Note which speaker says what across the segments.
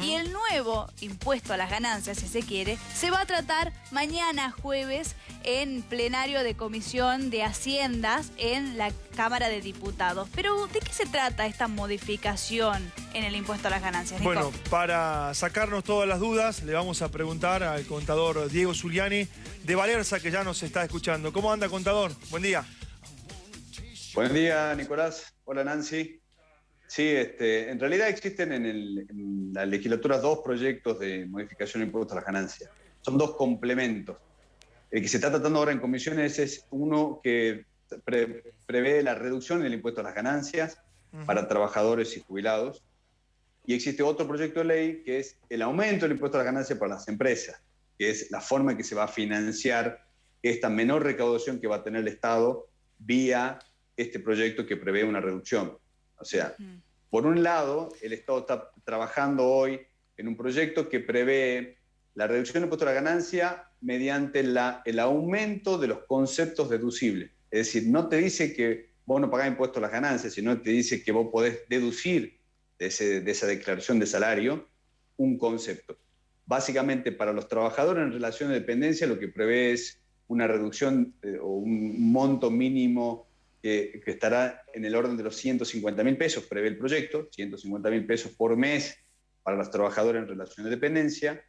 Speaker 1: Y el nuevo impuesto a las ganancias, si se quiere, se va a tratar mañana jueves en plenario de Comisión de Haciendas en la Cámara de Diputados. Pero, ¿de qué se trata esta modificación en el impuesto a las ganancias?
Speaker 2: Bueno, para sacarnos todas las dudas, le vamos a preguntar al contador Diego Zuliani de Valerza, que ya nos está escuchando. ¿Cómo anda, contador? Buen día.
Speaker 3: Buen día, Nicolás. Hola, Nancy. Sí, este, en realidad existen en, la legislatura dos proyectos de modificación de impuestos a las ganancias. Son dos complementos. El que se está tratando ahora en comisiones es uno que prevé la reducción del impuesto a las ganancias para trabajadores y jubilados. Y existe otro proyecto de ley que es el aumento del impuesto a las ganancias para las empresas, que es la forma en que se va a financiar esta menor recaudación que va a tener el Estado vía este proyecto que prevé una reducción. O sea, por un lado, el Estado está trabajando hoy en un proyecto que prevé la reducción del impuesto a la ganancia mediante la, el aumento de los conceptos deducibles. Es decir, no te dice que vos no pagás impuestos a las ganancias, sino te dice que vos podés deducir de, esa declaración de salario un concepto. Básicamente, para los trabajadores en relación de dependencia, lo que prevé es una reducción eh, o un monto mínimo que, estará en el orden de los 150 mil pesos, prevé el proyecto, 150 mil pesos por mes para los trabajadores en relación de dependencia.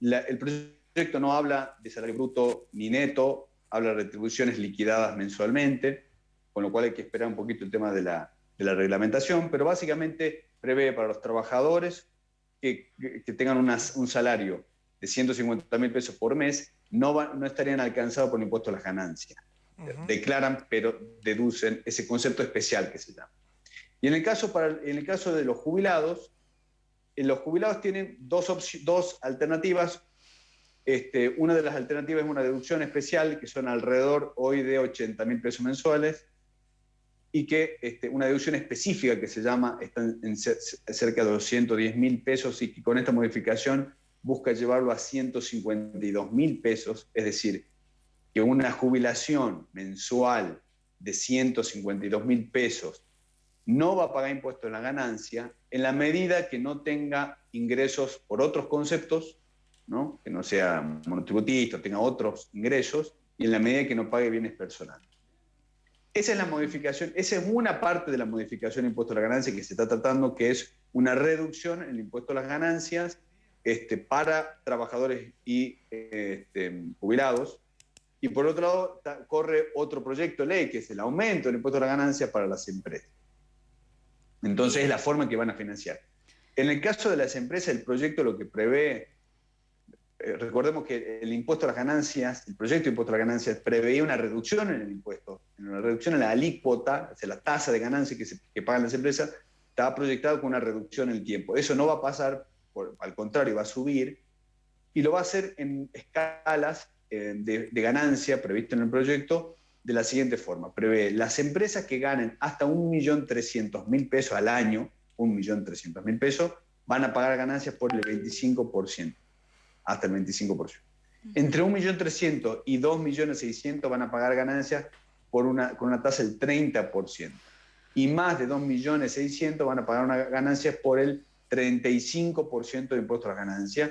Speaker 3: el proyecto no habla de salario bruto ni neto, habla de retribuciones liquidadas mensualmente, con lo cual hay que esperar un poquito el tema de la, reglamentación, pero básicamente prevé para los trabajadores que, que tengan un salario de 150 mil pesos por mes, no, no estarían alcanzados por el impuesto a las ganancias declaran, pero deducen ese concepto especial que se llama. Y en el caso, para, en el caso de los jubilados, en los jubilados tienen dos, dos alternativas. Este, una de las alternativas es una deducción especial, que son alrededor hoy de 80 mil pesos mensuales, y que este, una deducción específica que se llama, está cerca de 210 mil pesos, y que con esta modificación busca llevarlo a 152 mil pesos, es decir, que una jubilación mensual de 152 mil pesos no va a pagar impuestos en la ganancia en la medida que no tenga ingresos por otros conceptos, ¿no? que no sea monotributista, tenga otros ingresos, y en la medida que no pague bienes personales. Esa es la modificación, esa es una parte de la modificación del impuesto a la ganancia que se está tratando, que es una reducción en el impuesto a las ganancias este, para trabajadores y este, jubilados, y por otro lado, corre otro proyecto de ley, que es el aumento del impuesto a la ganancia para las empresas. Entonces, es la forma en que van a financiar. En el caso de las empresas, el proyecto lo que prevé, eh, recordemos que el impuesto a las ganancias, el proyecto de impuesto a las ganancias preveía una reducción en el impuesto, una reducción en la alícuota, o la tasa de ganancia que, que pagan las empresas, estaba proyectado con una reducción en el tiempo. Eso no va a pasar, al contrario, va a subir, y lo va a hacer en escalas eh, de, ganancia previsto en el proyecto de la siguiente forma. Prevé las empresas que ganen hasta 1.300.000 pesos al año, 1.300.000 pesos, van a pagar ganancias por el 25%, hasta el 25%. Entre 1.300.000 y 2.600.000 van a pagar ganancias por una, con una tasa del 30%. Y más de 2.600.000 van a pagar una ganancia por el 35% de impuesto a las ganancias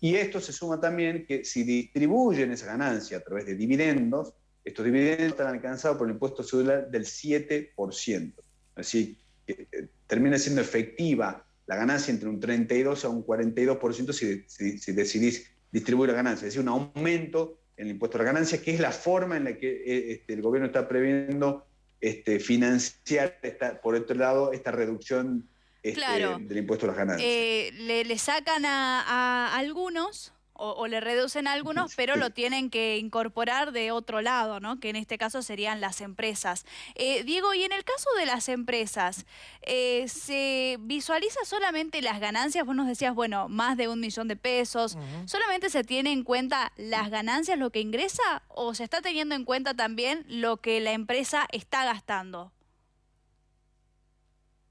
Speaker 3: y esto se suma también que si distribuyen esa ganancia a través de dividendos, estos dividendos están alcanzados por el impuesto celular del 7%. Así que eh, termina siendo efectiva la ganancia entre un 32 a un 42% si, si, decidís distribuir la ganancia. Es decir, un aumento en el impuesto a la ganancia, que es la forma en la que eh, este, el gobierno está previendo este, financiar, por otro lado, esta reducción este, del impuesto a las ganancias.
Speaker 1: Eh, le, sacan a, algunos o, le reducen a algunos, pero lo tienen que incorporar de otro lado, ¿no? que en este caso serían las empresas. Eh, Diego, y en el caso de las empresas, eh, ¿se visualiza solamente las ganancias? Vos nos decías, bueno, más de un millón de pesos. ¿Solamente se tiene en cuenta las ganancias, lo que ingresa, o se está teniendo en cuenta también lo que la empresa está gastando?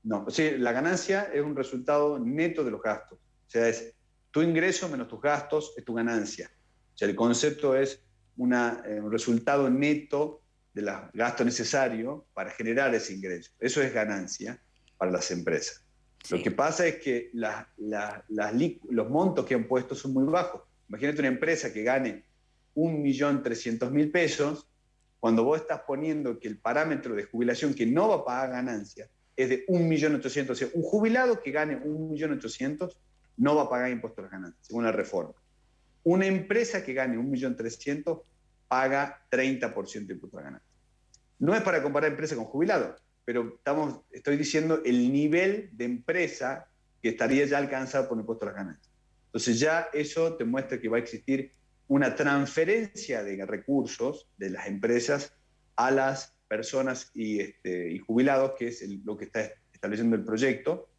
Speaker 3: No, sí, la ganancia es un resultado neto de los gastos. O sea, es tu ingreso menos tus gastos es tu ganancia. O sea, el concepto es una, eh, un resultado neto del gasto necesario para generar ese ingreso. Eso es ganancia para las empresas. Lo que pasa es que los montos que han puesto son muy bajos. Imagínate una empresa que gane 1.300.000 pesos, cuando vos estás poniendo que el parámetro de jubilación que no va a pagar ganancias es de 1.800.000, o sea, un jubilado que gane 1.800.000 no va a pagar impuestos a las ganancias, según la reforma. Una empresa que gane 1.300.000 paga 30% de impuestos a las ganancias. No es para comparar empresa con jubilado, pero estamos, estoy diciendo el nivel de empresa que estaría ya alcanzado por impuestos a las ganancias. Entonces ya eso te muestra que va a existir una transferencia de recursos de las empresas a las personas y, este, y jubilados, que es lo que está estableciendo el proyecto,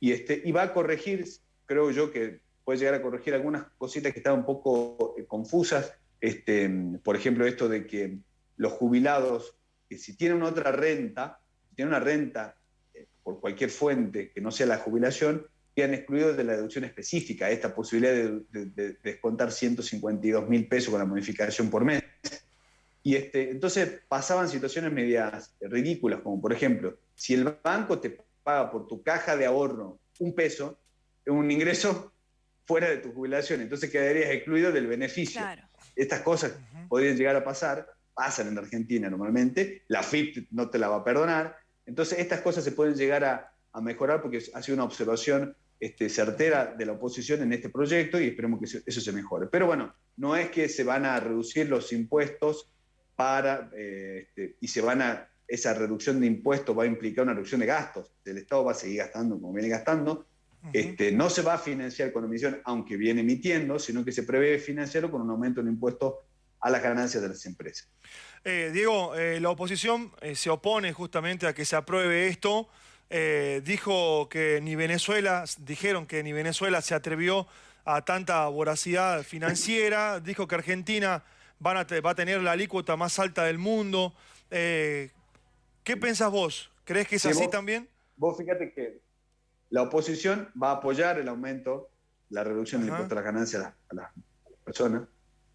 Speaker 3: y, este, y va a corregir, creo yo que puede llegar a corregir algunas cositas que estaban un poco eh, confusas, este, por ejemplo esto de que los jubilados, que si tienen otra renta, si tienen una renta eh, por cualquier fuente que no sea la jubilación, quedan excluidos de la deducción específica, esta posibilidad de, descontar 152 mil pesos con la modificación por mes. Y este, entonces pasaban situaciones medias ridículas, como por ejemplo, si el banco te paga por tu caja de ahorro un peso, es un ingreso fuera de tu jubilación, entonces quedarías excluido del beneficio. Estas cosas podrían llegar a pasar, pasan en Argentina normalmente, la FIP no te la va a perdonar, entonces estas cosas se pueden llegar a, a mejorar porque ha sido una observación este, certera de la oposición en este proyecto y esperemos que eso, se mejore. Pero bueno, no es que se van a reducir los impuestos para, eh, este, y se van a, esa reducción de impuestos va a implicar una reducción de gastos. El Estado va a seguir gastando como viene gastando. este, no se va a financiar con emisión, aunque viene emitiendo, sino que se prevé financiarlo con un aumento en impuestos a las ganancias de las empresas.
Speaker 2: Eh, Diego, eh, la oposición se opone justamente a que se apruebe esto. Dijo que ni Venezuela, dijeron que ni Venezuela se atrevió a tanta voracidad financiera, dijo que Argentina va a tener la alícuota más alta del mundo. Eh, ¿Qué pensás vos? ¿Crees que es así también?
Speaker 3: Vos fíjate que la oposición va a apoyar el aumento, la reducción del impuesto a las ganancias a las, personas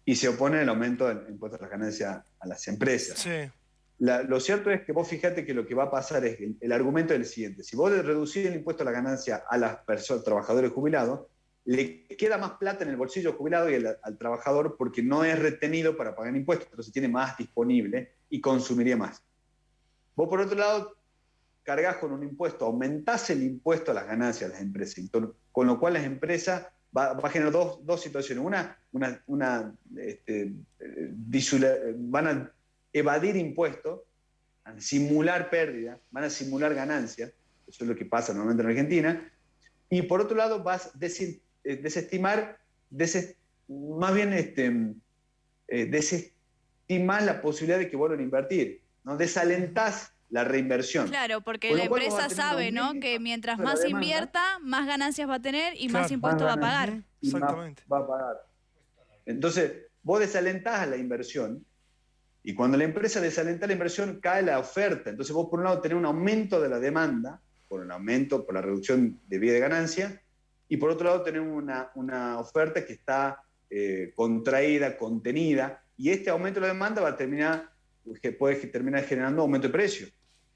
Speaker 3: y se opone al aumento del impuesto a las ganancias a las empresas. Sí lo cierto es que vos fíjate que lo que va a pasar es el, el argumento es el siguiente. Si vos reducís el impuesto a la ganancia a las personas, trabajadores jubilados, le queda más plata en el bolsillo jubilado y al, trabajador porque no es retenido para pagar impuestos, entonces tiene más disponible y consumiría más. Vos, por otro lado, cargas con un impuesto, aumentás el impuesto a las ganancias de las empresas, con lo cual las empresas va, a generar dos, dos situaciones. Una, una, este, van a evadir impuestos, simular pérdidas, van a simular ganancias, eso es lo que pasa normalmente en Argentina, y por otro lado vas a eh, desestimar, más bien este, eh, desestimar la posibilidad de que vuelvan a invertir, ¿no? desalentás la reinversión.
Speaker 1: Claro, porque la empresa sabe ¿no? que mientras más invierta, más ganancias va a tener y más impuestos va a pagar.
Speaker 3: Exactamente. Va a pagar. Entonces, vos desalentás la inversión y cuando la empresa desalenta la inversión, cae la oferta. Entonces vos por un lado tenés un aumento de la demanda, por un aumento, por la reducción de vía de ganancia, y por otro lado tenemos una, una oferta que está eh, contraída, contenida, y este aumento de la demanda va a terminar, que puede terminar generando aumento de precio.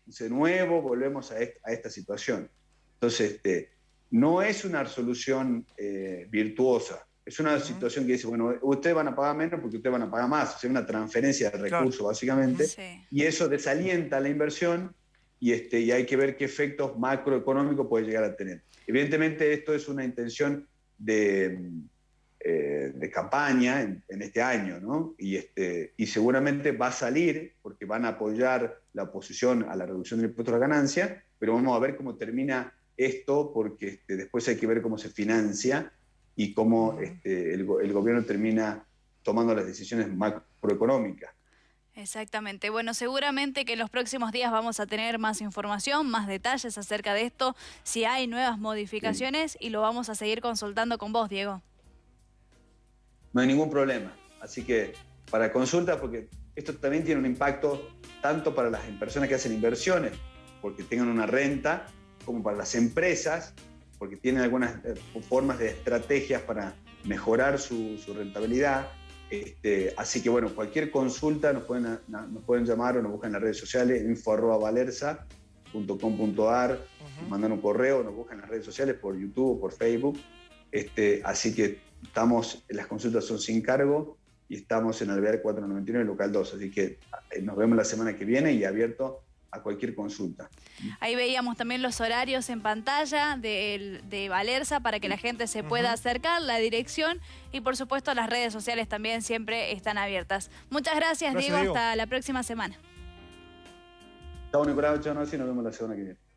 Speaker 3: de nuevo volvemos a, esta, situación. Entonces, este, no es una solución eh, virtuosa. Es una situación que dice, bueno, ustedes van a pagar menos porque ustedes van a pagar más. O sea, una transferencia de recursos, básicamente. Y eso desalienta la inversión y, este, y hay que ver qué efectos macroeconómicos puede llegar a tener. Evidentemente, esto es una intención de, eh, de campaña en, este año, ¿no? Y, este, y seguramente va a salir, porque van a apoyar la oposición a la reducción del impuesto a la ganancia, pero vamos a ver cómo termina esto, porque este, después hay que ver cómo se financia y cómo este, el, gobierno termina tomando las decisiones macroeconómicas.
Speaker 1: Exactamente. Bueno, seguramente que en los próximos días vamos a tener más información, más detalles acerca de esto, si hay nuevas modificaciones y lo vamos a seguir consultando con vos, Diego.
Speaker 3: No hay ningún problema. Así que para consulta, porque esto también tiene un impacto tanto para las personas que hacen inversiones, porque tengan una renta, como para las empresas porque tienen algunas eh, formas de estrategias para mejorar su, rentabilidad. Este, así que bueno, cualquier consulta nos pueden, nos pueden llamar o nos buscan en las redes sociales, info valerza, .com.ar, mandan un correo, nos buscan en las redes sociales por YouTube o por Facebook. Este, así que estamos, las consultas son sin cargo y estamos en Alvear 499, local 2. Así que eh, nos vemos la semana que viene y abierto a cualquier consulta.
Speaker 1: Ahí veíamos también los horarios en pantalla de, de Valerza para que la gente se pueda acercar, la dirección y por supuesto las redes sociales también siempre están abiertas. Muchas gracias, Diego. Hasta la próxima semana.
Speaker 3: Chao, Nicolás. Chao, nos vemos la semana que viene.